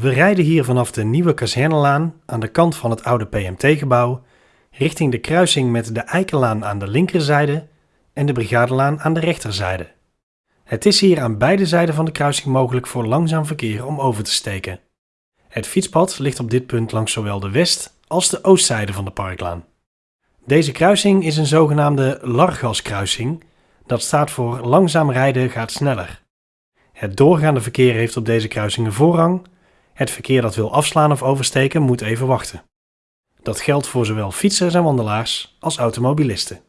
We rijden hier vanaf de nieuwe kazernelaan aan de kant van het oude PMT-gebouw richting de kruising met de Eikenlaan aan de linkerzijde en de Brigadelaan aan de rechterzijde. Het is hier aan beide zijden van de kruising mogelijk voor langzaam verkeer om over te steken. Het fietspad ligt op dit punt langs zowel de west- als de oostzijde van de parklaan. Deze kruising is een zogenaamde Largaskruising, dat staat voor langzaam rijden gaat sneller. Het doorgaande verkeer heeft op deze kruisingen voorrang, het verkeer dat wil afslaan of oversteken moet even wachten. Dat geldt voor zowel fietsers en wandelaars als automobilisten.